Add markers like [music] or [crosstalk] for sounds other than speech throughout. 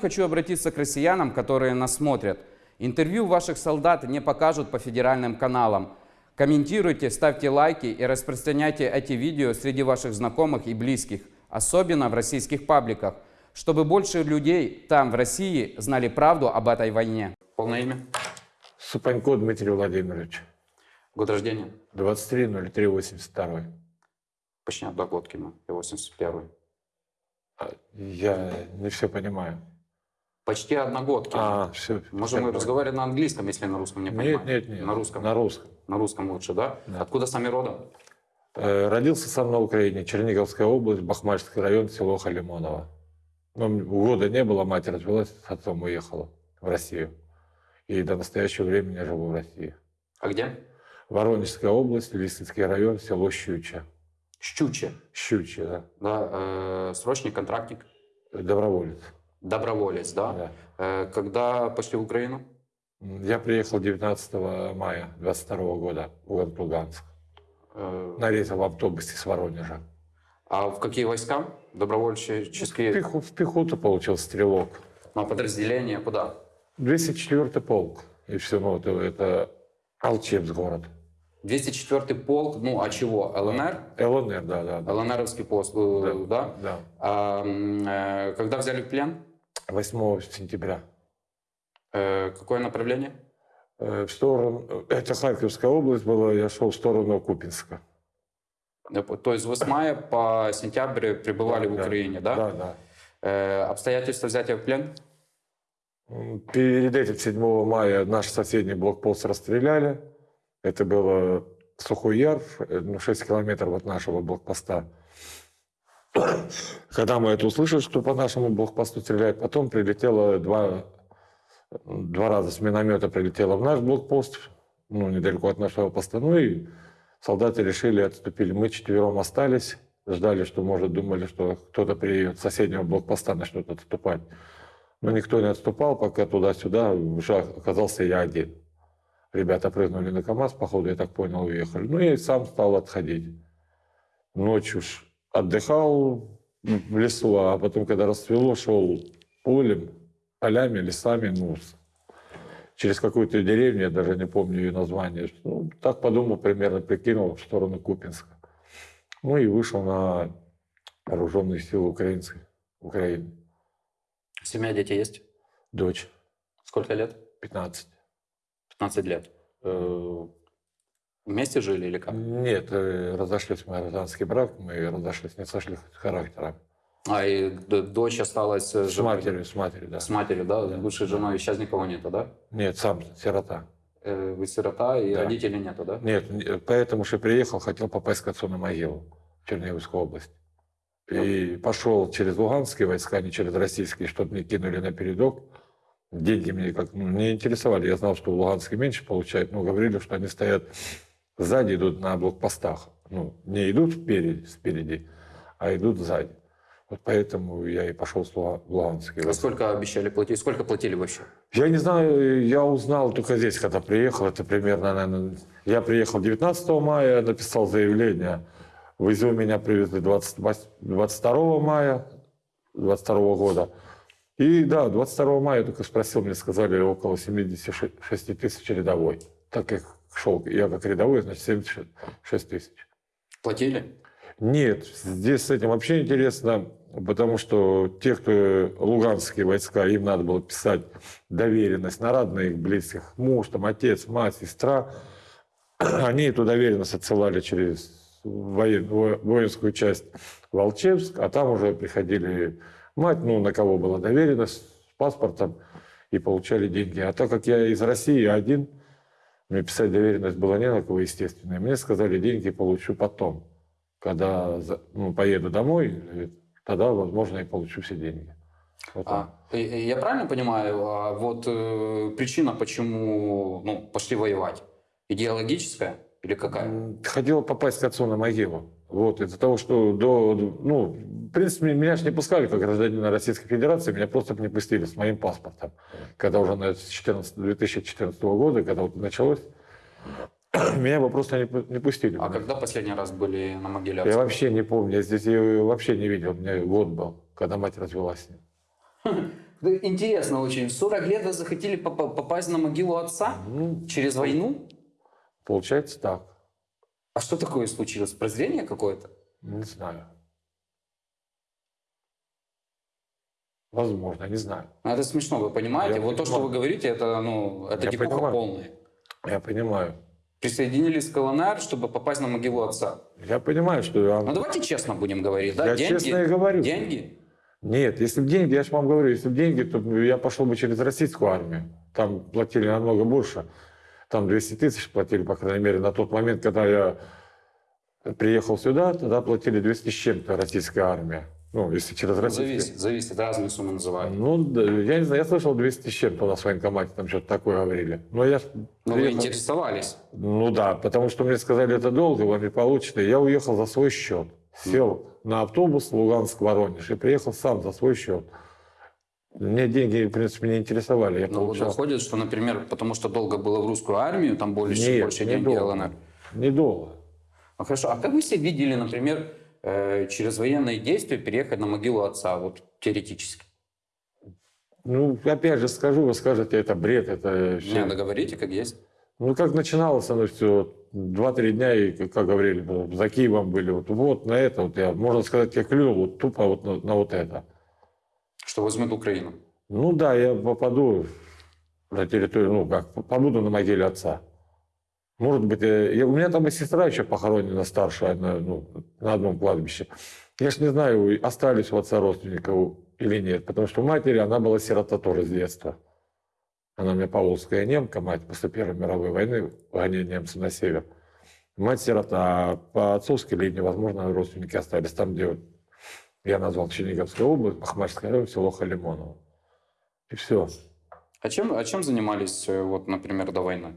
Хочу обратиться к россиянам, которые нас смотрят. Интервью ваших солдат не покажут по федеральным каналам. Комментируйте, ставьте лайки и распространяйте эти видео среди ваших знакомых и близких, особенно в российских пабликах, чтобы больше людей там, в России, знали правду об этой войне. Полное имя? Супанько Дмитрий Владимирович. Год рождения? 23.03.82. Почти одногодки мы, и 81 А, Я не все понимаю. Почти одногодки. А, все. Можем мы разговаривать на английском, если на русском не понимаем? Нет, нет, нет. На русском? На русском. На русском лучше, да? Да. Откуда сами родом? Э, Родился сам на Украине, Черниговская область, Бахмачский район, село Халимоново. Но года не было, мать развелась, с отцом уехала в Россию. И до настоящего времени я живу в России. А где? Воронежская область, Лисицкий район, село Щуча. Щучье. Щуча, да. Да, э, срочник, контрактник, Доброволец. Доброволец, да? Да. Э, когда пошли в Украину? Я приехал 19 мая 22 года в город Луганск. Э, На рейсовом автобусе с Воронежа. а в какие войска? В, Добровольческие? пеху- в пехоту получил стрелок. На подразделение куда? 204 полк. И все, ну, это, это Алчевск город. 204 полк, ну а чего? ЛНР? ЛНР, да, да. да. ЛНРовский пост, э, да? Да. А, м, э, когда взяли в плен? 8 сентября. Э, какое направление? Э, В сторону, это Харьковская область была, я шел в сторону Купинска. Э, То есть с мая по сентябрь пребывали в Да, Украине, да? Да, да. Э, обстоятельства взятия в плен? Перед этим 7 мая наш соседний блокпост расстреляли. Это было Сухой Яр, э, ну, 6 километров от нашего блокпоста. [coughs] Когда мы это услышали, что по нашему блокпосту стреляют, потом прилетело два, два раза с миномета прилетело в наш блокпост, ну, недалеко от нашего поста. Ну и солдаты решили, отступили. Мы четвером остались, ждали, что, может, думали, что кто-то приедет с соседнего блокпоста начнет отступать. Но никто не отступал, пока туда-сюда уже оказался я один. Ребята прыгнули на КАМАЗ, походу, я так понял, уехали. Ну, и сам стал отходить. Ночью ж отдыхал в лесу, а потом, когда расцвело, шел полем, полями, лесами, ну, через какую-то деревню, я даже не помню ее название. Ну, так подумал, примерно прикинул в сторону Купинска. Ну и вышел на вооруженные силы украинской, Украины. Семья, дети есть? Дочь, Сколько лет? 15. 15 лет. Э, Вместе жили или как? Нет, э, разошлись мы гражданский брак, мы разошлись, не сошли характером. А, и дочь осталась э, С живой? матерью, с матерью, да. С матерью, да? Да. Бывшей женой. Сейчас никого нету, да? Нет, сам сирота. Э, Вы сирота и Да. родителей нету, да? Нет, не- поэтому что приехал, хотел попасть к отцу на могилу в Черниговскую область. И пошел через луганские войска, не через российские, чтобы мне кинули на передок. Деньги мне как ну, не интересовали. Я знал, что в Луганске меньше получают, но говорили, что они стоят сзади, идут на блокпостах. Ну, не идут впереди, спереди, а идут сзади. Вот поэтому я и пошел в Луганские А сколько обещали платить? Сколько платили вообще? Я не знаю, я узнал только здесь, когда приехал. Это примерно, наверное, я приехал 19 мая, написал заявление. В Изюм меня привезли 28 22 мая 22 года. И да, 22 мая я только спросил, мне сказали около 76 тысяч рядовой. Так как шел я как рядовой, значит 76 тысяч. Платили? Нет, здесь с этим вообще интересно, потому что те, кто луганские войска, им надо было писать доверенность на родных, близких, муж, там, отец, мать, сестра. [clears throat] Они эту доверенность отсылали через воен- воинскую часть в Алчевск, а там уже приходили мать, ну, на кого была доверенность, с паспортом, и получали деньги. А так как я из России один, мне писать доверенность было не на кого, естественно. И мне сказали, деньги получу потом. Когда ну, поеду домой, тогда, возможно, я получу все деньги. Вот. А, я правильно понимаю, а вот э, причина, почему ну, пошли воевать, идеологическая или какая? М, Хотел попасть к отцу на могилу. Вот, из-за того, что до, ну, в принципе, меня же не пускали как гражданина Российской Федерации, меня просто не пустили с моим паспортом. Когда уже на 14 2014 года, когда вот началось, [clears throat] меня бы просто не, не пустили. А когда последний раз были на могиле Я вообще не помню, я здесь ее вообще не видел, у меня год был, когда мать развелась с ним. [laughs] Интересно очень. В 40 лет вы захотели поп- попасть на могилу отца Ну, через войну? получается так. А что такое случилось? Прозрение какое-то? Не знаю. Возможно, не знаю. Ну, Это смешно, вы понимаете? Я вот то, что понимаю. вы говорите, это, ну, это Я понимаю. полная. Я понимаю. Присоединились к ЛНР, чтобы попасть на могилу отца. Я понимаю, что я... Ну давайте честно будем говорить, да? Я деньги, честно и говорю. Деньги? Нет, если бы деньги, я же вам говорю, если бы деньги, то я пошел бы через российскую армию. Там платили намного больше. Там 200 тысяч платили, по крайней мере, на тот момент, когда я приехал сюда, тогда платили 200 с чем-то российская армия. Ну, если через российскую. Зависит, зависит, разные суммы называют. Ну, я не знаю, я слышал 200 с чем-то у нас в военкомате, там что-то такое говорили. Но я Но вы приехал- интересовались. Ну да, потому что мне сказали, это долго, вы не получите. Я уехал за свой счет. Сел на автобус Луганск-Воронеж и приехал сам за свой счет. Мне деньги, в принципе, не интересовали. Я Но получал выходит, что, например, потому что долго было в русскую армию, там больше, Нет, больше не денег долго. ЛНР. недолго. Ну хорошо, а как вы себе видели, например, э, через военные действия переехать на могилу отца, вот теоретически? Ну, опять же скажу, вы скажете, это бред, это все. Не, договорите, как есть. Ну, как начиналось оно все, два-три дня, и, как как говорили, ну, за Киевом были, вот, вот на это, вот я, можно сказать, я клюнул вот тупо вот на, на вот это. Что возьмет Украину. Ну да, я попаду на территорию, ну как, побуду на могиле отца. Может быть, э, я- у меня там и сестра еще похоронена старшая на, ну, на одном кладбище. Я ж не знаю, остались у отца родственников или нет, потому что у матери она была сирота тоже с детства. Она у меня поволжская немка, мать после Первой мировой войны, гоняя немцы на север. Мать сирота, а по отцовской линии, возможно, родственники остались там, где я назвал Черниговская область, Бахмачская район, село Халимоново. И все. А чем, а чем занимались, э, вот, например, до войны?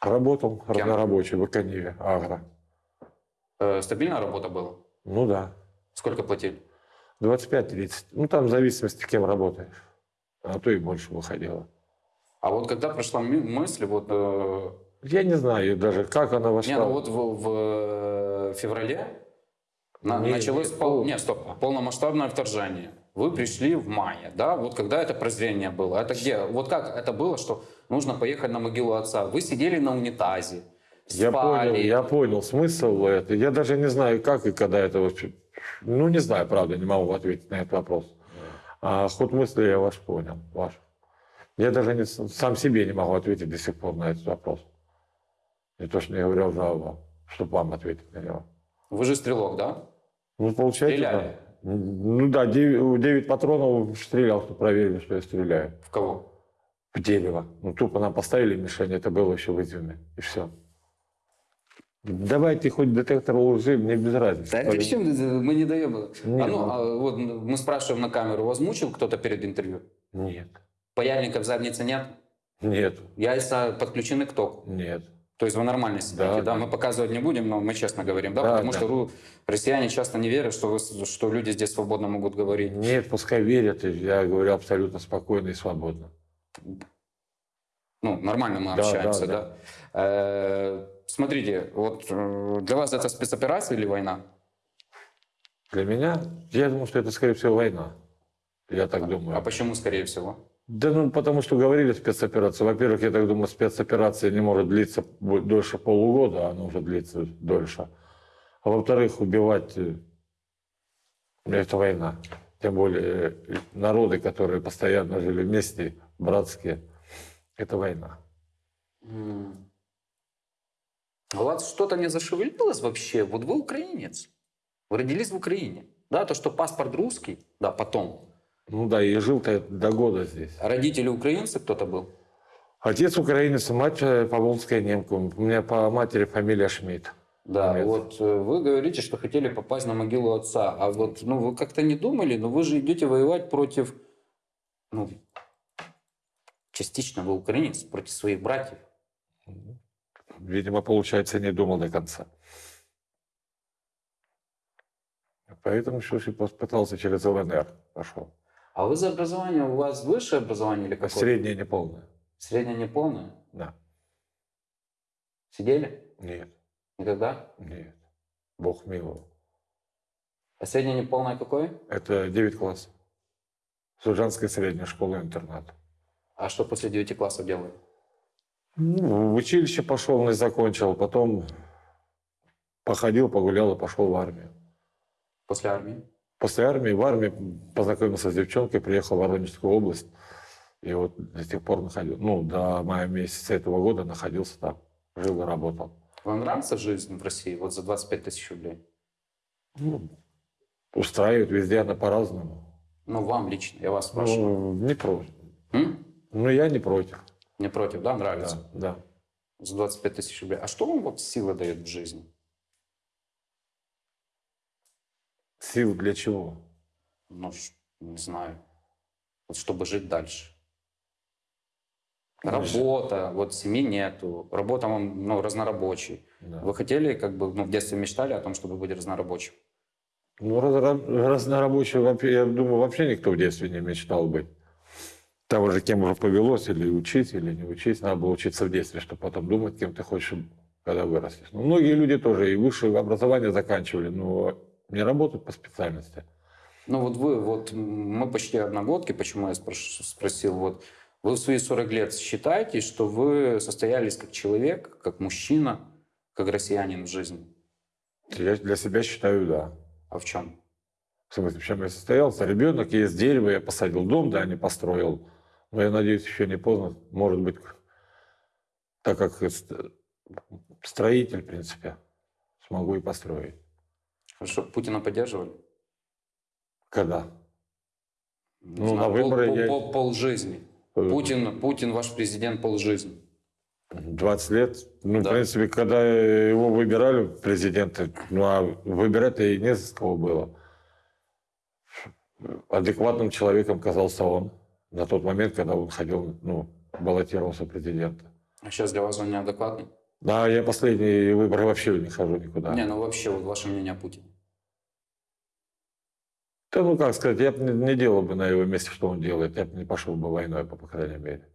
Работал Кем? разнорабочий в Экониве, Агро. Э, стабильная работа была? Ну да, Сколько платили? 25-30. Ну там в зависимости, кем работаешь. А то и больше выходило. А вот когда пришла мы- мысль, вот, э, Я не знаю даже, как она вошла. не, ну вот в, в, э, феврале на- Не, началось не, пол- пол- не, стоп, полномасштабное вторжение. Вы пришли в мае, да? Вот когда это прозрение было? Это где? Вот как это было, что нужно поехать на могилу отца? Вы сидели на унитазе, Я спали. понял, я понял смысл это. Я даже не знаю, как и когда это вообще. Ну, не знаю, правда, не могу ответить на этот вопрос. А ход мысли я ваш понял, ваш. Я даже не, сам себе не могу ответить до сих пор на этот вопрос. Не то, что не говорил уже вам, чтобы вам ответить на него. Вы же стрелок, да? Ну, получается, Стреляли? да. Ну да, 9, патронов стрелял, что проверили, что я стреляю. В кого? В дерево. Ну, тупо нам поставили мишень, это было еще в Изюме. И все. Давайте хоть детектор лжи, мне без разницы. Да ты чем мы не даем. Не, а ну, ну- а вот мы спрашиваем на камеру, вас мучил кто-то перед интервью? Нет, Паяльника в заднице нет? нет, Яйца подключены к току. нет. То есть вы нормально сидите, да? Да, да. Мы показывать не будем, но мы честно говорим, да? Да, Потому да. что ру- россияне часто не верят, что, вы что люди здесь свободно могут говорить. Нет, пускай верят, я говорю абсолютно спокойно и свободно. Ну, нормально мы Да, общаемся, да? да, Э, смотрите, вот э, для вас это спецоперация или война? Для меня, я думаю, что это, скорее всего, война. Я так думаю. А почему, скорее всего? Да ну, потому что говорили спецоперация. Во-первых, я так думаю, спецоперация не может длиться дольше полугода, она уже длится дольше. А во-вторых, убивать э, это война. Тем более э, народы, которые постоянно жили вместе, братские, это война. А У вас что-то не зашевелилось вообще? Вот вы украинец. Вы родились в Украине. Да, то, что паспорт русский, да, потом. Ну да, и жил-то я до года здесь. А родители украинцы кто-то был? Отец украинец, мать э, поволжская немка. У меня по матери фамилия Шмидт. Да, Нет. вот э, вы говорите, что хотели попасть на могилу отца. А вот, ну, вы как-то не думали, но вы же идете воевать против, ну, частично вы украинец, против своих братьев. Видимо, получается, не думал до конца. Поэтому все пытался через ЛНР пошел. А вы за образование, у вас высшее образование или какое? Среднее неполное. Среднее неполное? Да. Сидели? Нет, Никогда? нет. Бог миловал. А среднее неполное какое? Это 9 классов. Сужанской средней школы-интернат. А что после 9 классов делали? Ну, в училище пошел, не закончил, потом походил, погулял и пошел в армию. После армии? После армии, в армии познакомился с девчонкой, приехал в Воронежскую область. И вот до сих пор находил, ну, до мая месяца этого года находился там, жил и работал. Вам нравится жизнь в России вот за 25 тысяч рублей? Ну, устраивает везде она по-разному. Ну, вам лично, я вас спрашиваю. Ну, не против. М? Ну, я не против. Не против, да, нравится? Да, да. За 25 тысяч рублей. А что вам вот сила дает в жизни? Сил для чего? Ну, не знаю. Вот чтобы жить дальше. Работа, вот семьи нету. Работа вам, ну, разнорабочий. Да. Вы хотели, как бы, ну, в детстве мечтали о том, чтобы быть разнорабочим? Ну, вообще, я думаю, вообще никто в детстве не мечтал быть. Там уже кем уже повелось, или учить, или не учить. Надо было учиться в детстве, чтобы потом думать, кем ты хочешь, когда вырастешь. Ну, многие люди тоже и высшее образование заканчивали, но не работают по специальности. Ну вот вы, вот мы почти одногодки, почему я спрош- спросил, вот вы в свои 40 лет считаете, что вы состоялись как человек, как мужчина, как россиянин в жизни? Я для себя считаю, да. А в чем? В смысле, в чем я состоялся? Ребенок есть дерево, я посадил дом, да, не построил. Но я надеюсь, еще не поздно. Может быть, так как ст- строитель, в принципе, смогу и построить. Что, Путина поддерживали? Когда? Не Ну, на пол- выборы пол, я- пол- полжизни. Э, Путин, Путин ваш президент полжизни. 20 лет. Ну, Да. в принципе, когда его выбирали президенты, ну, а выбирать-то и не с кого было. Адекватным человеком казался он на тот момент, когда он ходил, ну, баллотировался президента. А сейчас для вас он неадекватный? Да, я последние выборы вообще не хожу никуда. Не, ну вообще, вот ваше мнение о Путине. Да, ну, как сказать, я бы не, делал бы на его месте, что он делает. Я бы не пошел бы войной, по, крайней мере.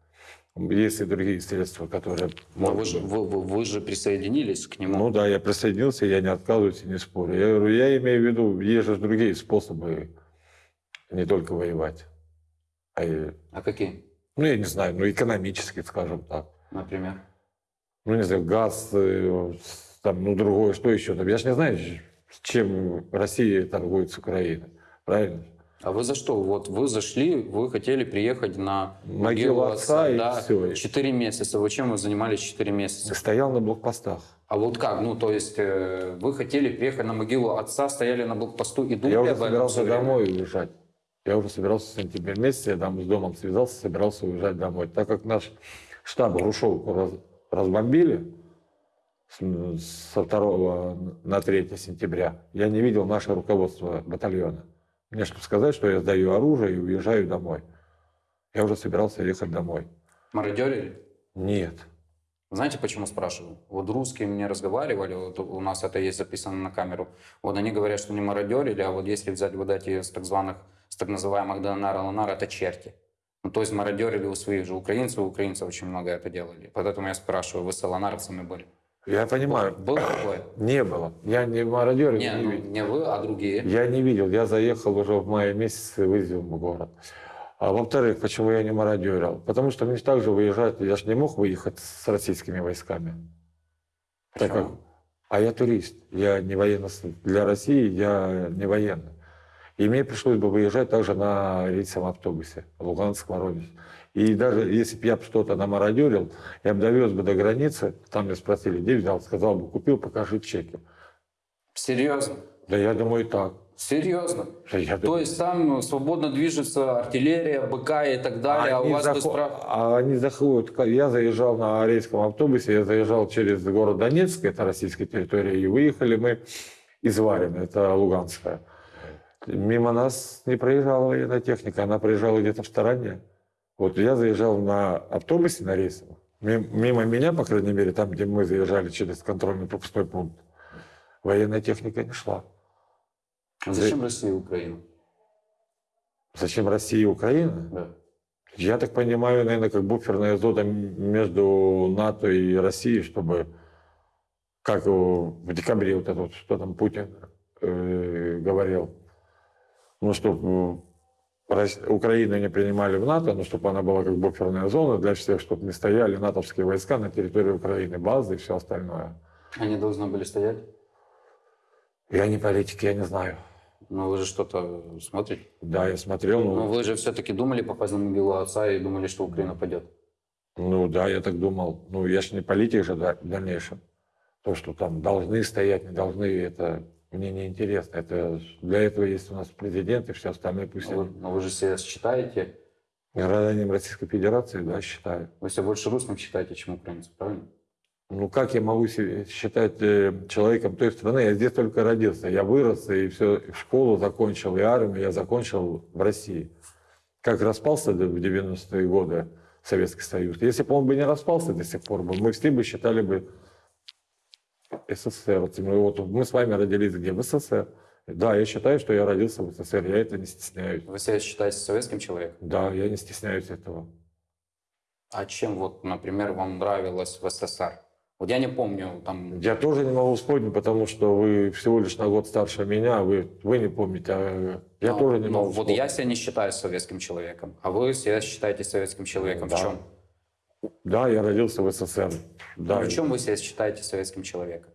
Есть и другие средства, которые... Но вы же, вы, вы- вы же присоединились к нему. Ну да, я присоединился, я не отказываюсь и не спорю. Я говорю, я имею в виду, есть же другие способы не только воевать. А и, А какие, ну, я не знаю, ну, экономически, скажем так. например? Ну, не знаю, газ, э, там, ну, другое, что еще там. Я же не знаю, чем Россия торгует с Украиной. Правильно? А вы за что? Вот вы зашли, вы хотели приехать на Могилу отца и да, всё. Четыре месяца. Вы чем вы занимались четыре месяца? Стоял на блокпостах. А вот как? Ну, то есть э, вы хотели приехать на могилу отца, стояли на блокпосту и думали Я уже собирался домой уезжать. Я уже собирался в сентябре месяце, я там с домом связался, собирался уезжать домой. Так как наш штаб Грушевку раз- разбомбили с- со 2 на 3 сентября, я не видел наше руководство батальона. Мне чтобы сказать, что я сдаю оружие и уезжаю домой. Я уже собирался ехать домой. Мародерили? Нет. Знаете, почему спрашиваю? Вот русские мне разговаривали, вот у нас это есть записано на камеру. Вот они говорят, что не мародерили, а вот если взять вот эти с так званых, с так называемых ДНР, ЛНР, это черти. Ну, то есть мародерили у своих же украинцев, украинцев очень много это делали. Поэтому я спрашиваю, вы с ЛНРовцами были? Я понимаю, Было такое? не было. Я не мародер, Не, не ну, видел. не вы, а другие. Я не видел, я заехал уже в мае месяце в Изюм в город. А во-вторых, почему я не мародерил? Потому что мне также выезжать, я же не мог выехать с российскими войсками. Так как, а я турист, я не военно, для России я не военный. И мне пришлось бы выезжать также на рейсовом автобусе, Луганск, Воронеж. И даже если бы я что-то намародерил, я бы довез бы до границы, там меня спросили, где взял, сказал бы, купил, покажи чеки. Серьезно? Да я думаю, так. Серьезно? Да я То есть там свободно движется артиллерия, БК и так далее, а у Они вас захо- без прав... а они заходят. Я заезжал на рейском автобусе, я заезжал через город Донецк, это российская территория, и выехали мы из Варина, это Луганская. Мимо нас не проезжала военная техника, она проезжала где-то в стороне. Вот я заезжал на автобусе на рейсовом. Мим- Мимо меня, по крайней мере, там, где мы заезжали через контрольный пропускной пункт, военная техника не шла. А Зачем Россия и Украина? Зачем Россия и Украина? Да. Я так понимаю, наверное, как буферная зона между НАТО и Россией, чтобы, как в декабре вот это вот, что там Путин э, говорил, ну, чтобы Украину не принимали в НАТО, но чтобы она была как буферная зона для всех, чтобы не стояли натовские войска на территории Украины, базы и все остальное. Они должны были стоять? Я не политик, я не знаю. Но вы же что-то смотрите. Да, я смотрел, Но ну, вы же все-таки думали попасть на могилу отца и думали, что Украина пойдет. ну да, я так думал. Ну, я же не политик же да, в дальнейшем. То, что там должны стоять, не должны, это мне не интересно. Это для этого есть у нас президент и все остальное. Пусть Но вы, они но вы же себя считаете, гражданин Российской Федерации, да, считаю. вы себя больше русским считаете, чем украинцем, правильно? Ну, как я могу себя считать э, человеком той страны? Я здесь только родился. Я вырос и все, и школу закончил, и армию я закончил в России. Как распался в 90-е годы Советский Союз. Если бы он бы не распался до сих пор, мы все бы считали бы СССР. Вот мы, вот мы с вами родились где? В СССР. Да, я считаю, что я родился в СССР. Я это не стесняюсь. Вы себя считаете советским человеком? Да, я не стесняюсь этого. А чем вот, например, вам нравилось в СССР? Вот я не помню, там, Я тоже не могу вспомнить, потому что вы всего лишь на год старше меня, вы, вы не помните, а я ну, тоже не ну, могу Вот вспомнить. я себя не считаю советским человеком, а вы себя считаете советским человеком. Да. В чем? Да, я родился в СССР. Да, В чем вы себя считаете советским человеком?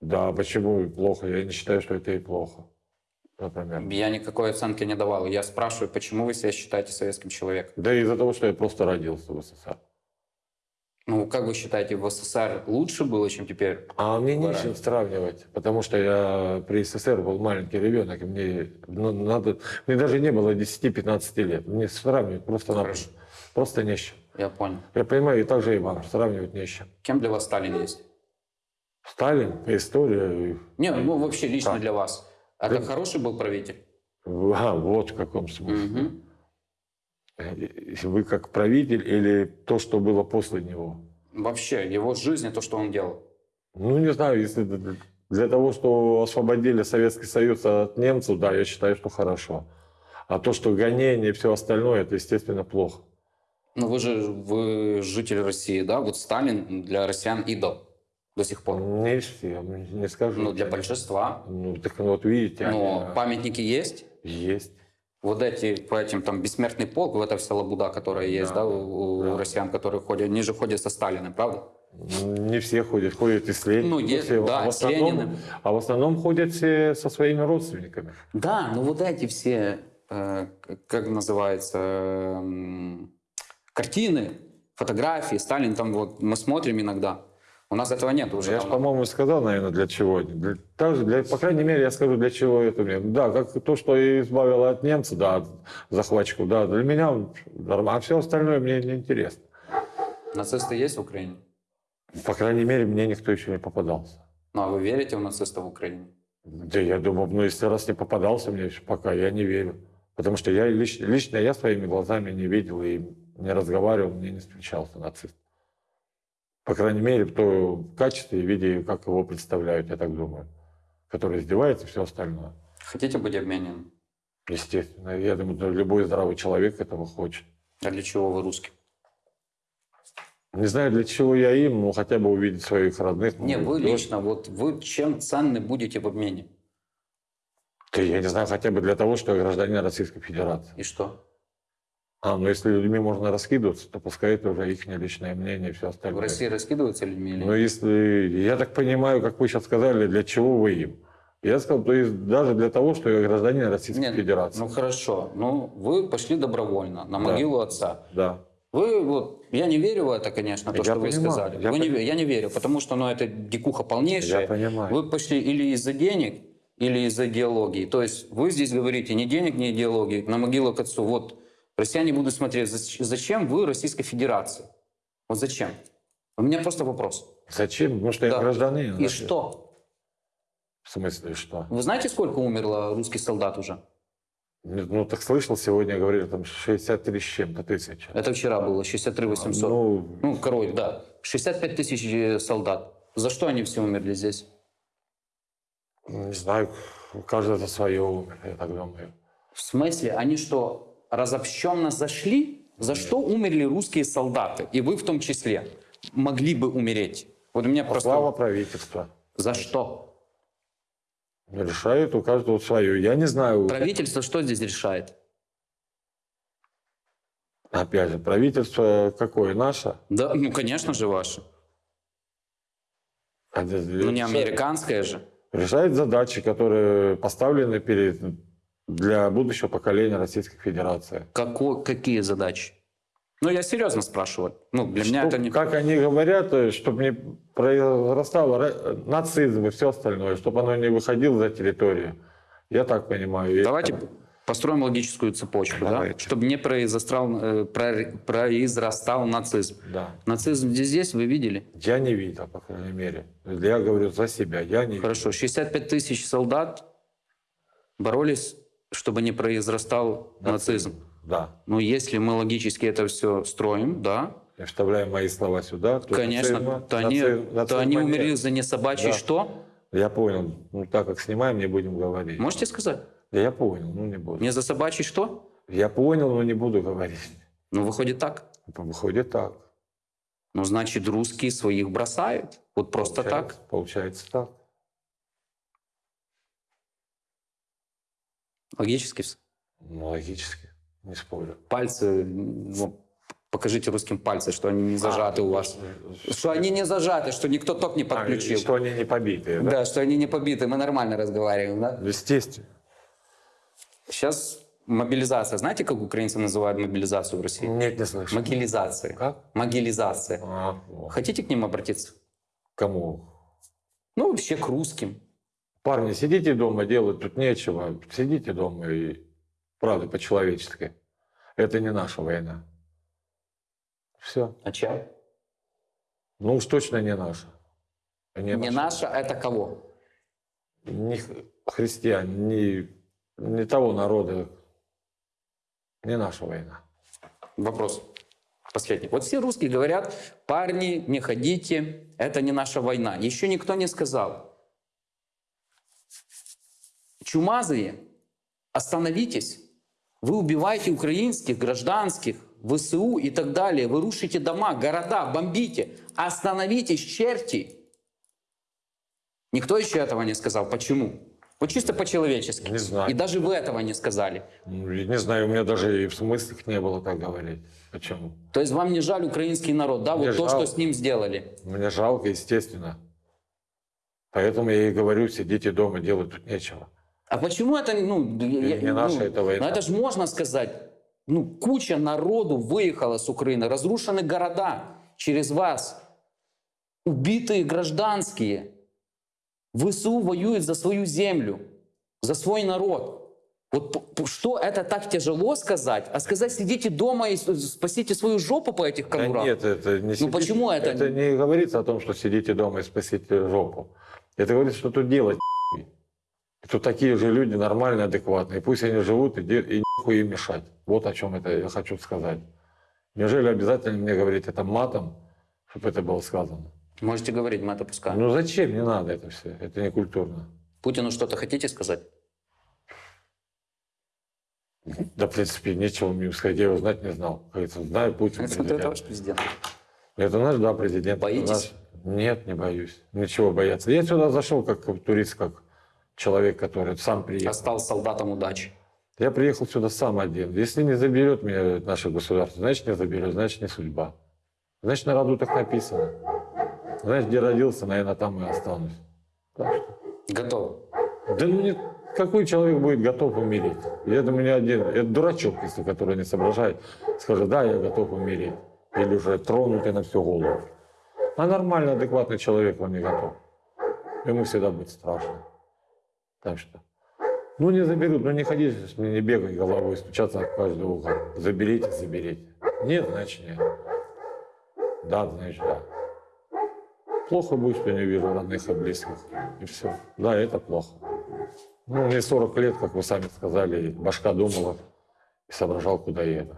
да, почему плохо? Я не считаю, что это и плохо. Например. Я никакой оценки не давал. Я спрашиваю, почему вы себя считаете советским человеком? Да из-за того, что я просто родился в СССР. Ну, как вы считаете, в СССР лучше было, чем теперь? А мне не с Правильно. чем сравнивать, потому что я при СССР был маленький ребенок, и мне, ну, надо, мне даже не было 10-15 лет. Мне сравнивать просто, Хорошо. просто не с чем. Я понял. Я понимаю, и так же и вам, сравнивать не с чем. Кем для вас Сталин есть? Сталин, история, Не, ну вообще лично Так. для вас. Это Да. хороший был правитель? а, вот в каком смысле. Э, Вы как правитель или то, что было после него? Вообще, его жизнь и то, что он делал. Ну, не знаю, если для того, что освободили Советский Союз от немцев, да, я считаю, что хорошо. А то, что гонение и все остальное, это, естественно, плохо. Ну, вы же вы житель России, да? Вот Сталин для россиян идол до сих пор. Не все, не скажу. Ну, для большинства. Ну, так ну, вот видите, Но они, памятники есть. есть. Вот эти, по этим, там, бессмертный полк, вот эта вся лабуда, которая есть, да, Да, у, у да. россиян, которые ходят, они же ходят со Сталиным, правда? Не все ходят, ходят и с Лениным. Ну, есть, все. да, а, в с основном, Лениным. а в основном ходят все со своими родственниками. Да, ну вот эти все, э, как называется, м, картины, фотографии, Сталин там вот, мы смотрим иногда. У нас этого нет уже. Я же, по-моему, сказал, наверное, для чего. Для, также для, по крайней мере, я скажу, для чего это мне. Да, как то, что избавило от немцев, да, от захватчиков, да, для меня нормально. А все остальное мне не интересно. Нацисты есть в Украине? По крайней мере, мне никто еще не попадался. Ну, а вы верите в нацистов в Украине? Да я думаю, ну, если раз не попадался мне еще пока, я не верю. Потому что я лично, лично я своими глазами не видел и не разговаривал, мне не встречался нацист. По крайней мере, в том качестве и виде, как его представляют, я так думаю. Который издевается и все остальное. Хотите быть обмененным? Естественно, я думаю, любой здравый человек этого хочет. А для чего вы русский? Не знаю, для чего я им, но хотя бы увидеть своих родных. Не, вы дочь. лично, вот вы чем ценны будете в обмене? Да я не знаю, хотя бы для того, что я гражданин Российской Федерации. И что? А, ну если людьми можно раскидываться, то пускай это уже их личное мнение и все В остальное. России раскидываются людьми или Но если, я так понимаю, как вы сейчас сказали, для чего вы им? Я сказал, то есть даже для того, что я гражданин Российской Нет, Федерации. Ну хорошо, ну вы пошли добровольно на Да. могилу отца. Да. Вы вот, я не верю в это, конечно, то, Я что вы понимаю, сказали. я Вы не пони- ве- я не верю, потому что, ну, это дикуха полнейшая. Я понимаю. Вы пошли или из-за денег, или из-за идеологии. То есть вы здесь говорите ни денег, ни идеологии, на могилу к отцу. Вот россияне будут смотреть, зач- зачем вы Российской Федерации? Вот зачем? У меня просто вопрос. Зачем? Потому что Да. я гражданин. И значит. что? В смысле, что? Вы знаете, сколько умерло русских солдат уже? Ну, так слышал, сегодня говорили, там 63 с чем-то тысяч. Это вчера было, 63 800. Ну, Ну, короче, да. 65 тысяч э, солдат. За что они все умерли здесь? не знаю, каждый за свое умер, я так думаю. В смысле, они что, разобщенно зашли? За что умерли русские солдаты? И вы в том числе могли бы умереть. Вот у меня просто... Слава правительства. За что? Решает у каждого свое. Я не знаю. Правительство что здесь решает? Опять же, правительство какое? Наше? Да, ну, конечно же, ваше. А Ну, не американское же. Решает задачи, которые поставлены перед для будущего поколения Российской Федерации. Какой, какие задачи? Ну, я серьезно спрашиваю. Ну, для меня Чтоб, это не... Как они говорят, чтобы не произрастал ра- нацизм и все остальное, чтобы оно не выходило за территорию. Я так понимаю. Давайте построим логическую цепочку, да? Чтобы не произрастал, э, про- произрастал нацизм. Да. Нацизм здесь, здесь вы видели? Я не видел, по крайней мере. Я говорю за себя. Я не Хорошо, 65 тысяч солдат боролись, чтобы не произрастал нацизм. Да. Но если мы логически это все строим, да, Я вставляю мои слова сюда. то конечно, нацизма- то они, наци- то они нацизма умерли за несобачий Да. что? Я понял. Ну, так как снимаем, не будем говорить. Можете сказать? Да я понял, ну не буду. Не за собачий что? Я понял, но не буду говорить. Ну, выходит так. Выходит так. Ну, значит, русские своих бросают. Вот просто Получается- так. Получается так. Логически. Ну, логически. Не спорю. Пальцы, ну, покажите русским пальцы, что они не зажаты у вас. Что они не зажаты, что никто ток не А, подключил. что они не побитые, да? Да, что они не побиты, мы нормально разговариваем, да? Естественно. Сейчас мобилизация. Знаете, как украинцы называют мобилизацию в России? Нет, не слышу. Могилизация. Как? Могилизация. А, о. Хотите к ним обратиться? Кому? Ну, вообще к русским. Парни, сидите дома, делать тут нечего. Сидите дома и правда по-человечески. Это не наша война. Все. А чем? Ну уж точно не наша. Не наша, это кого? Х- христиан, ни, ни того народа. Не наша война. Вопрос последний. Вот все русские говорят, парни, не ходите, это не наша война. Еще никто не сказал. Чумазые, остановитесь. Вы убиваете украинских, гражданских, ВСУ и так далее. Вы рушите дома, города, бомбите. Остановитесь, черти. Никто еще этого не сказал. Почему? Вот чисто по-человечески. Не знаю. И даже вы этого не сказали. Ну, я не знаю, у меня даже и в смыслах не было так говорить. Почему? То есть вам не жаль украинский народ, да? Мне вот то, жалко. что с ним сделали. Мне жалко, естественно. Поэтому я и говорю, сидите дома, делать тут нечего. А почему это, ну, я- не наша ну, это война. Ну, это же можно сказать. Ну, куча народу выехала с Украины, разрушены города через вас, убитые гражданские. ВСУ воюет за свою землю, за свой народ. Вот что это так тяжело сказать, а сказать сидите дома и спасите свою жопу по этих Да конурах. нет, это не сидите- почему это- Это не говорится о том, что сидите дома и спасите жопу. Это говорится, что тут делать Тут такие же люди нормальные, адекватные. Пусть они живут и, и нихуй им мешать. Вот о чем это я хочу сказать. Неужели обязательно мне говорить это матом, чтобы это было сказано? Можете говорить, мы это пускаем. Ну зачем? Не надо это все. Это не культурно. Путину что-то хотите сказать? Да, в принципе, нечего мне сказать. Я его знать не знал. Говорится, знаю Путин. Это, президент. ваш президент. Это наш, да, президент. Боитесь? наш. Нет, не боюсь. Ничего бояться. Я сюда зашел как турист, как человек, который сам А приехал. стал солдатом удачи. Я приехал сюда сам один. Если не заберет меня наше государство, значит не заберет, значит не судьба. Значит на роду так написано. Знаешь, где родился, наверное, там и останусь. Так что. Готов. Да ну нет, какой человек будет готов умереть? Я думаю, не один. Это дурачок, если который не соображает, скажет, да, я готов умереть. Или уже тронутый на всю голову. А нормальный, адекватный человек он не готов. Ему всегда будет страшно. Так что. Ну не заберут, ну не ходите, не, бегай головой, стучаться от каждого угла. Заберите, заберите. Нет, значит нет. Да, значит да. Плохо будет, что не вижу родных и близких. И все. Да, это плохо. Ну, мне 40 лет, как вы сами сказали, башка думала и соображал, куда еду.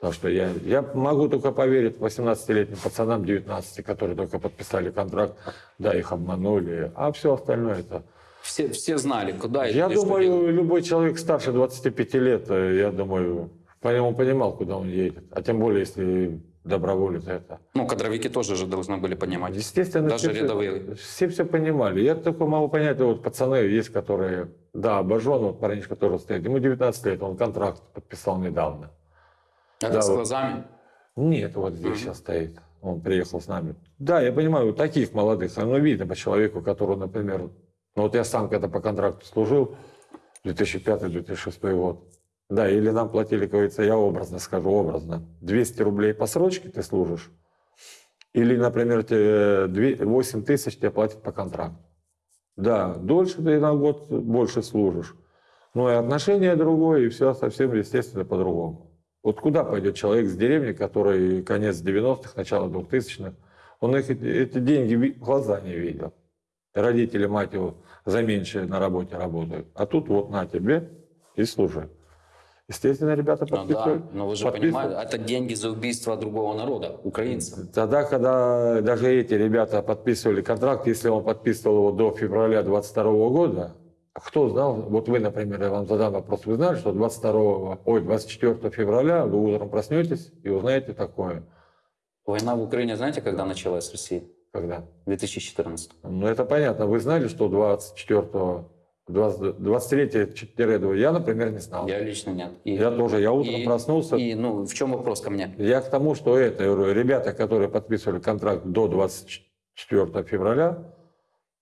Так что я, я могу только поверить 18-летним пацанам, 19, которые только подписали контракт, да, их обманули, а все остальное это... Все, все знали, куда Я и что думаю, любой человек старше 25 лет, э, я думаю, по нему понимал, куда он едет. А тем более, если доброволец это. Ну, кадровики тоже же должны были понимать. Естественно, Даже все, рядовые. все все понимали. Я только могу понять, вот пацаны есть, которые, да, обожжен, вот парень, который стоит, ему 19 лет, он контракт подписал недавно. Это Да, с вот. глазами. Нет, вот здесь сейчас стоит. Он приехал с нами. Да, я понимаю, вот таких молодых, оно видно по человеку, который, например, ну вот я сам когда по контракту служил, 2005-2006 год. Да, или нам платили, как говорится, я образно скажу, образно, 200 рублей по срочке ты служишь, или, например, тебе две- 8 тысяч тебе платят по контракту. Да, дольше ты на год больше служишь. Но и отношение другое, и все совсем, естественно, по-другому. Вот куда пойдет человек с деревни, который конец 90-х, начало 2000-х, он их, эти, деньги в глаза не видел. Родители, мать его, за меньшее на работе работают. А тут вот на тебе и служи. Естественно, ребята Ну да, подписывают. но вы же подписывают. понимаете, это деньги за убийство другого народа, украинцев. Тогда, когда даже эти ребята подписывали контракт, если он подписывал его до февраля 22 года, кто знал, вот вы, например, я вам задам вопрос, вы знали, что 22, ой, 24 февраля вы утром проснетесь и узнаете такое? Война в Украине, знаете, когда началась в России? Когда? В 2014. Ну, это понятно. Вы знали, что 24 23 я, например, не знал. Я, Я лично нет. И, тоже, я утром и- проснулся. И, ну, в чем вопрос ко мне? Я к тому, что это, я ребята, которые подписывали контракт до 24 февраля,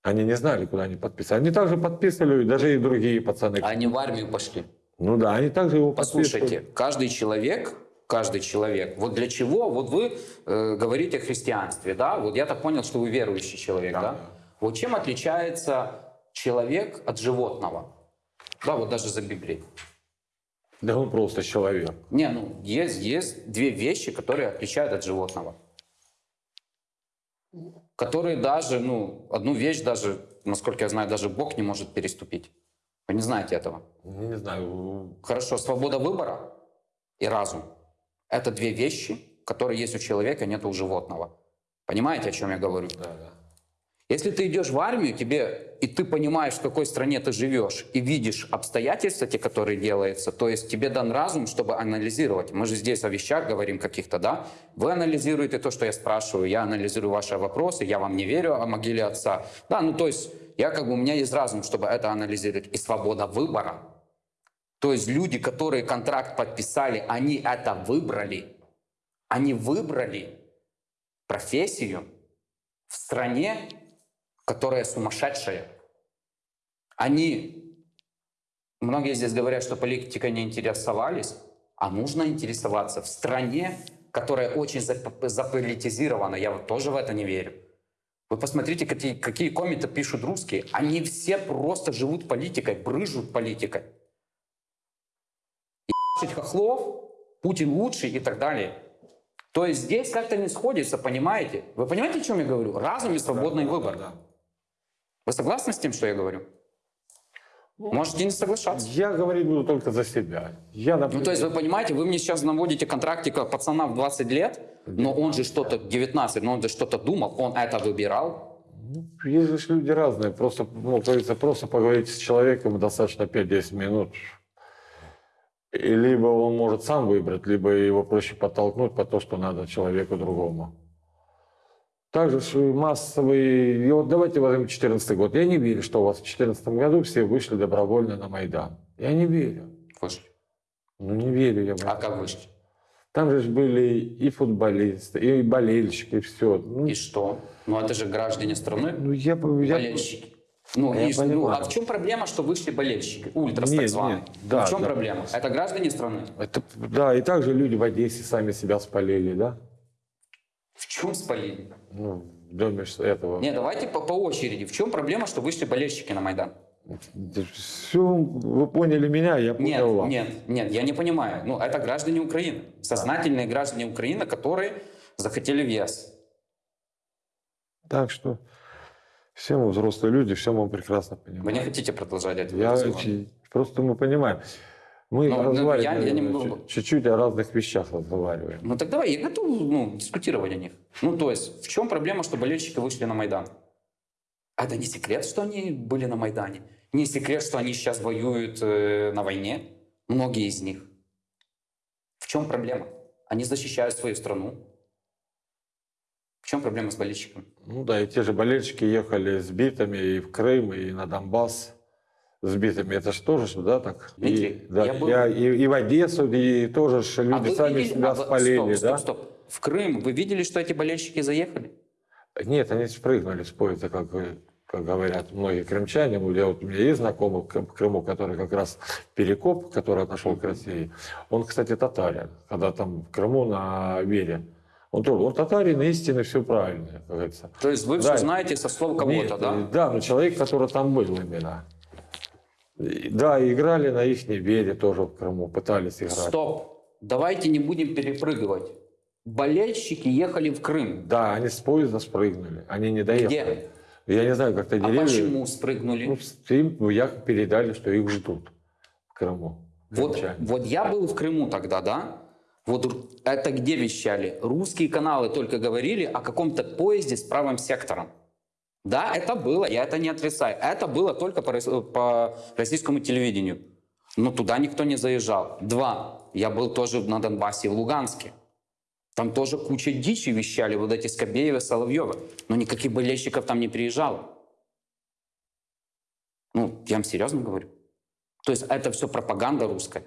они не знали, куда они подписывали. Они также подписывали, даже и другие пацаны. Они в армию пошли. Ну да, они также его подписывали. Послушайте, каждый человек, каждый человек, вот для чего, вот вы э, говорите о христианстве, да, вот я так понял, что вы верующий человек, да? Да. Вот чем отличается человек от животного? Да, вот даже за Библией. Да он просто человек. Не, ну, есть, есть две вещи, которые отличают от животного. Которые даже, ну, одну вещь даже, насколько я знаю, даже Бог не может переступить. Вы не знаете этого? Не знаю, Хорошо, свобода выбора и разум. Это две вещи, которые есть у человека, нет у животного. Понимаете, о чем я говорю? да, да. Если ты идешь в армию, тебе и ты понимаешь, в какой стране ты живешь, и видишь обстоятельства, те, которые делаются, то есть тебе дан разум, чтобы анализировать. Мы же здесь о вещах говорим каких-то, да? Вы анализируете то, что я спрашиваю, я анализирую ваши вопросы, я вам не верю о могиле отца. Да, ну то есть я как бы, у меня есть разум, чтобы это анализировать. И свобода выбора. То есть люди, которые контракт подписали, они это выбрали. Они выбрали профессию в стране, которая сумасшедшая. Они, многие здесь говорят, что политикой не интересовались, а нужно интересоваться в стране, которая очень зап- заполитизирована. Я вот тоже в это не верю. Вы посмотрите, какие, какие комменты пишут русские. Они все просто живут политикой, брыжут политикой. Хохлов, Путин лучший и так далее. То есть здесь как-то не сходится, понимаете? Вы понимаете, о чем я говорю? Разум и свободный выбор. Да, да. Вы согласны с тем, что я говорю? Можете не соглашаться. Я говорить буду только за себя. Я, Ну, например, то есть, вы понимаете, вы мне сейчас наводите контрактика пацана в 20 лет, но он же что-то, 19, но он же что-то думал, он это выбирал. Есть же люди разные. Просто, ну, говорится, просто поговорить с человеком достаточно 5-10 минут. И либо он может сам выбрать, либо его проще подтолкнуть по то, что надо человеку другому. Также ж и вот давайте возьмем 2014 год. Я не верю, что у вас в 2014 году все вышли добровольно на Майдан. Я не верю. Вышли. Ну, не верю я А как вышли? Там же были и футболисты, и болельщики, и все. Ну, И что? Ну, это же граждане страны, ну, я, болельщики. Ну, Я и ну, а в чем проблема, что вышли болельщики, ультрас так званые? нет, да, в чем да. проблема? Это граждане страны. Это, да, и также люди в Одессе сами себя спалили, да? В чем спалили? Ну, в доме этого. Не, давайте по, по очереди. В чем проблема, что вышли болельщики на Майдан? Все, вы поняли меня, я понял Нет, вас. нет, нет, я не понимаю. Ну, это граждане Украины. Сознательные граждане Украины, которые захотели в ЕС. Так что все мы взрослые люди, все мы прекрасно Вы понимаем. не хотите продолжать этот Я, разговор? просто мы понимаем. Мы Ну, ну, разговариваем я- я не могу- чуть- чуть-чуть о разных вещах разговариваем. Ну так давай, я готов ну, дискутировать о них. Ну то есть, в чем проблема, что болельщики вышли на Майдан? А Это не секрет, что они были на Майдане. Не секрет, что они сейчас воюют э, на войне. Многие из них. В чем проблема? Они защищают свою страну. В чем проблема с болельщиками? Ну да, и те же болельщики ехали с битами и в Крым, и на Донбасс. сбитыми. Это же тоже, ж, да, так? Дмитрий, и, да, я был- я и, и в Одессу, и тоже ж люди А сами видели- себя а спалили, стоп, да? стоп, стоп. В Крым вы видели, что эти болельщики заехали? Нет, они спрыгнули с поезда, как, как говорят многие крымчане. Вот Я, вот, у меня есть знакомый в Крыму, который как раз Перекоп, который отошел к России. Он, кстати, татарин, когда там в Крыму на Вере. Он тоже, он татарин, истинный, все правильно, как говорится. То есть вы Да. все знаете со слов кого-то, да? Да, но человек, который там был именно. Да, играли на их вере тоже в Крыму, пытались играть. Стоп. Давайте не будем перепрыгивать. Болельщики ехали в Крым. Да, они с поезда спрыгнули, они не доехали. Я не знаю, как-то А деревья... почему спрыгнули? Ну, им ну, якобы передали, что их ждут в Крыму. Вот, вот я был в Крыму тогда, да? Вот это где вещали? Русские каналы только говорили о каком-то поезде с правым сектором. Да, это было, я это не отрицаю. Это было только по, рос- по российскому телевидению. Но туда никто не заезжал. Два, я был тоже на Донбассе, в Луганске. Там тоже куча дичи вещали, вот эти Скобеевы, Соловьевы. Но никаких болельщиков там не приезжало. Ну, я вам серьезно говорю. То есть это все пропаганда русская.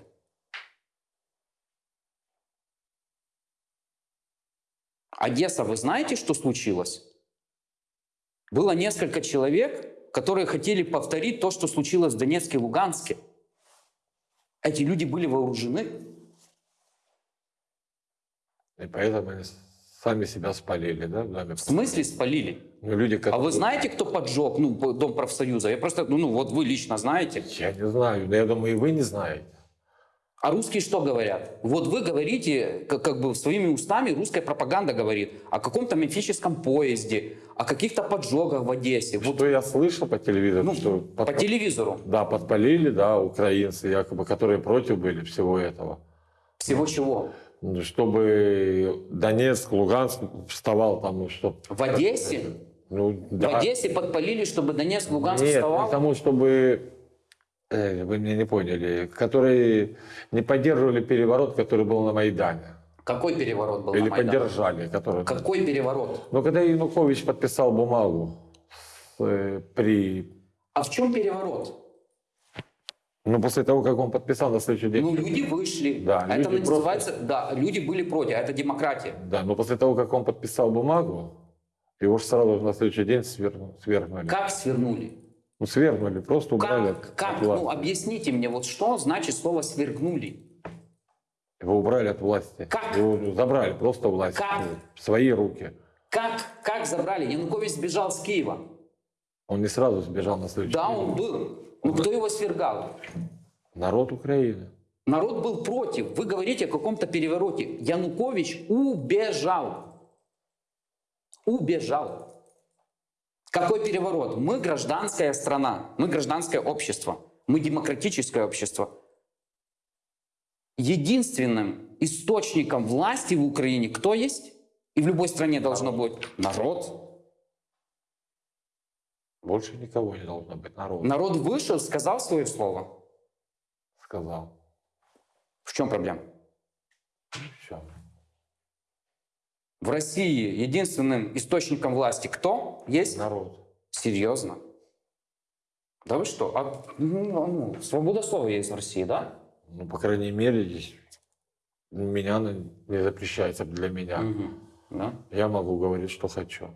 Одесса, вы знаете, что случилось? Было несколько человек, которые хотели повторить то, что случилось в Донецке и Луганске. Эти люди были вооружены. И поэтому они сами себя спалили, да? в доме? В смысле спалили? Ну, люди, А которые... вы знаете, кто поджег ну, Дом профсоюза? Я просто, ну, ну вот вы лично знаете. Я не знаю, но я думаю, и вы не знаете. А русские что говорят? Вот вы говорите, как, как бы своими устами русская пропаганда говорит о каком-то мифическом поезде, о каких-то поджогах в Одессе. Вот, Что я слышал по телевизору, ну, что по под- телевизору. да, подпалили, да, украинцы, якобы, которые против были всего этого. Всего чего? Ну, Чтобы Донецк, Луганск вставал там, ну, что... В Одессе? Ну, В да. Одессе подпалили, чтобы Донецк, Луганск Нет, вставал? потому чтобы, э, вы меня не поняли, которые не поддерживали переворот, который был на Майдане. Какой переворот был Или на Майдане? поддержали, который... Какой переворот? Но когда Янукович подписал бумагу э, при... А в чем переворот? Ну, после того, как он подписал на следующий день... Ну, люди вышли. Да, это люди называется, да, люди были против, а это демократия. Да, но после того, как он подписал бумагу, его же сразу на следующий день свергнули. Как свернули? Ну, свергнули, просто убрали Как, как? Ну, объясните мне, вот что значит слово свергнули? Его убрали от власти. Как? Его забрали просто власть Как? в свои руки. Как, как забрали? Янукович сбежал с Киева. Он не сразу сбежал на следующий Да, он был. Ну, кто его свергал? Народ Украины. Народ был против. Вы говорите о каком-то перевороте. Янукович убежал. Убежал. Какой переворот? Мы гражданская страна, мы гражданское общество, мы демократическое общество. Единственным источником власти в Украине кто есть? И в любой стране должно быть народ. Больше никого не должно быть народа, Народ вышел, сказал свое слово. сказал. В чем проблема? Все. В России единственным источником власти кто есть? Народ. Серьезно? Да вы что? А, ну, ну, свобода слова есть в России, да? Ну, по крайней мере, здесь меня не запрещается для меня. Мгм. Да? Я могу говорить, что хочу.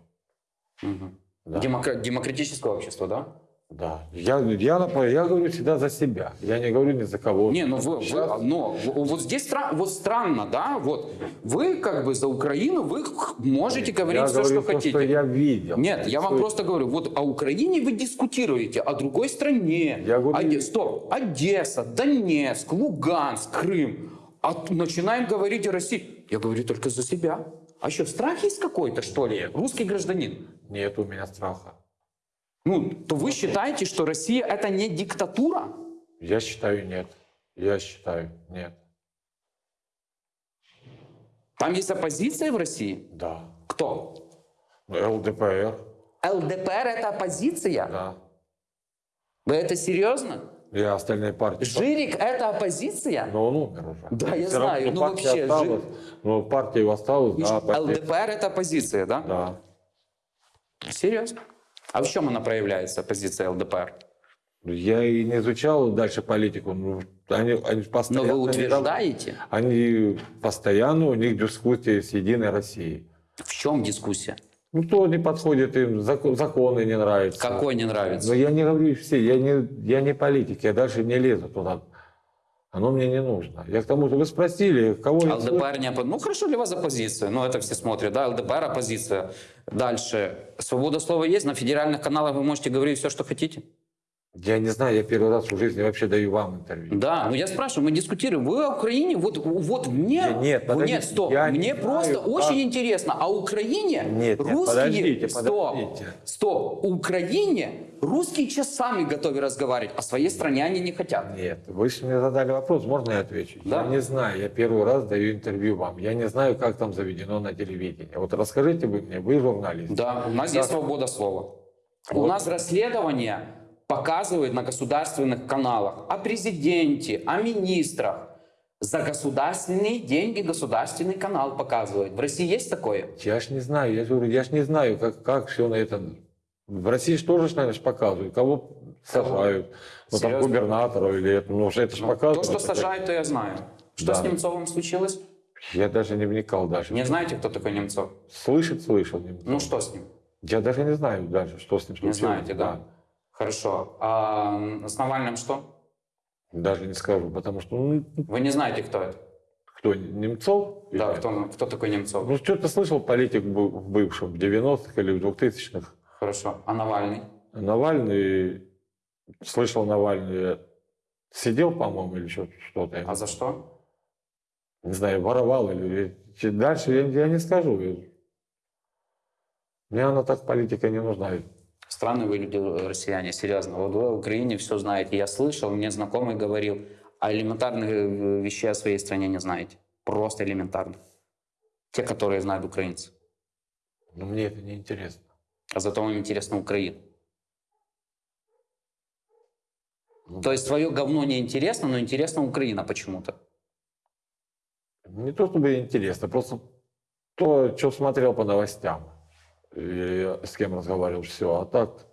Мгм. Да. Демокра- демократическое общество, да? Да. Я, я, я говорю всегда за себя. Я не говорю ни за кого. Не, ну вы, вы- но вот здесь стра- вот странно, да? Вот вы как бы за Украину, вы можете говорить я все, говорю что то, хотите. что я видел. Нет, я вам просто говорю, вот о Украине вы дискутируете, о другой стране. Я говорю- Оде- Стоп, Одесса, Донецк, Луганск, Крым. А начинаем говорить о России. Я говорю только за себя. А что, страх есть какой-то, что ли? Русский гражданин. Нет у меня страха. Ну, то вы считаете, что Россия это не диктатура? Я считаю, нет. Я считаю, нет. Там есть оппозиция в России? Да. Кто? ЛДПР, ЛДПР это оппозиция? да. Вы это серьезно? И остальные партии. Жирик это оппозиция? Но он умер уже. Да, я равно, знаю, ну партия вообще, осталась. Но партия осталась, да, ЛДПР это оппозиция, да? Да. Серьезно? А в чем она проявляется, позиция ЛДПР? Я и не изучал дальше политику. Ну, они, они Но постоянно... вы не утверждаете, Они постоянно, у них дискуссии с Единой Россией. в чем дискуссия? Ну, то не подходит им, зак- законы не нравятся. Какой не Но нравится? я не говорю все, я не, я не политик, я дальше не лезу туда. Оно мне не нужно. Я к тому, что вы спросили, кого. ЛДПР не оппо- Ну, хорошо для вас оппозиция. Ну, это все смотрят, да, ЛДПР оппозиция. Дальше. Свобода слова есть, на федеральных каналах вы можете говорить все, что хотите. Я не знаю, я первый раз в жизни вообще даю вам интервью. Да, ну я спрашиваю, мы дискутируем. Вы о Украине, вот, вот мне... Я- нет, подождите, нет, стоп. я не мне знаю, просто как- очень интересно. А Украине Нет, нет, русские... подождите, стоп, подождите. стоп. Украине русские часами готовы разговаривать. О своей стране они не хотят. Нет, вы же мне задали вопрос, можно я отвечу? Да. Я не знаю, я первый раз даю интервью вам. Я не знаю, как там заведено на телевидении. Вот расскажите вы мне, вы журналист. Да, у нас есть свобода слова. У Вот. нас расследование показывают на государственных каналах о президенте, о министрах. За государственные деньги государственный канал показывает. В России есть такое? Я ж не знаю, я говорю, я ж не знаю, как, как все на этом. В России же тоже, наверное, показывают, кого сажают. Ну, там Серьезно? губернаторов или это, ну, это же Ну, показывают. то, что сажают, то я знаю. Что Да. с Немцовым случилось? Я даже не вникал даже. Не знаете, кто такой Немцов? Слышит, слышал. Немцов. Ну что с ним? Я даже не знаю даже, что с ним Не случилось. знаете, да? Хорошо. А с Навальным что? Даже не скажу, потому что, ну, Вы не знаете, кто это? кто, Немцов? Да, Или- кто, кто такой Немцов? Ну, что-то слышал политик в бывшем, в 90-х или в 2000-х. Хорошо. А Навальный? Навальный, слышал Навальный, сидел, по-моему, или что- что-то. А за что? Не знаю, воровал или... Дальше я, я не скажу. Мне она так политика не нужна. Странные вы люди, э, россияне, серьезно. Вот вы в Украине все знаете. Я слышал, мне знакомый говорил, а элементарных э, вещей о своей стране не знаете. Просто элементарно. Те, которые знают украинцы. Но мне это не интересно. А зато вам интересна Украина. Ну, То есть твое говно не интересно, но интересна Украина почему-то. Не то чтобы интересно, просто то, что смотрел по новостям и с кем разговаривал все. А так,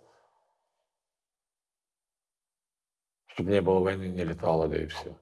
чтобы не было войны, не летало, да и все.